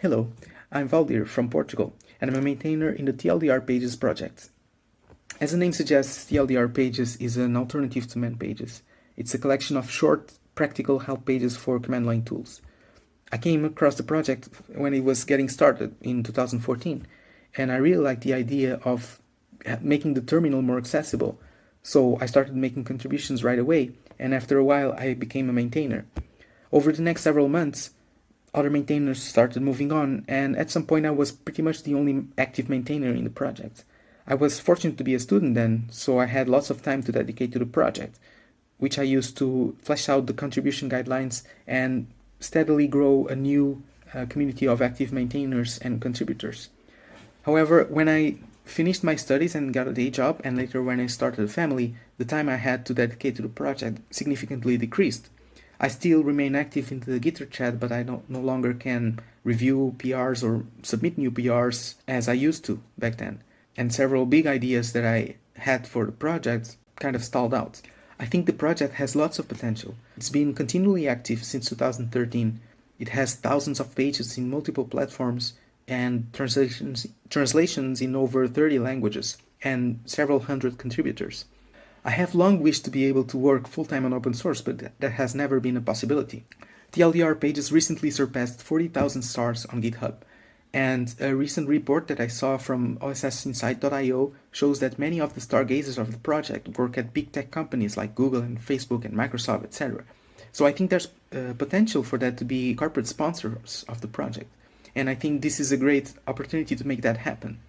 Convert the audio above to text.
Hello, I'm Waldir from Portugal, and I'm a maintainer in the TLDR Pages project. As the name suggests, TLDR Pages is an alternative to man pages. It's a collection of short, practical help pages for command line tools. I came across the project when it was getting started in 2014, and I really liked the idea of making the terminal more accessible. So I started making contributions right away, and after a while I became a maintainer. Over the next several months, other maintainers started moving on, and at some point I was pretty much the only active maintainer in the project. I was fortunate to be a student then, so I had lots of time to dedicate to the project, which I used to flesh out the contribution guidelines and steadily grow a new uh, community of active maintainers and contributors. However, when I finished my studies and got a day job, and later when I started a family, the time I had to dedicate to the project significantly decreased. I still remain active in the Gitter chat, but I no, no longer can review PRs or submit new PRs as I used to back then. And several big ideas that I had for the project kind of stalled out. I think the project has lots of potential. It's been continually active since 2013. It has thousands of pages in multiple platforms and translations, translations in over 30 languages and several hundred contributors. I have long wished to be able to work full-time on open source, but that has never been a possibility. TLDR pages recently surpassed 40,000 stars on GitHub, and a recent report that I saw from OSSinsight.io shows that many of the stargazers of the project work at big tech companies like Google and Facebook and Microsoft, etc. So I think there's uh, potential for that to be corporate sponsors of the project. And I think this is a great opportunity to make that happen.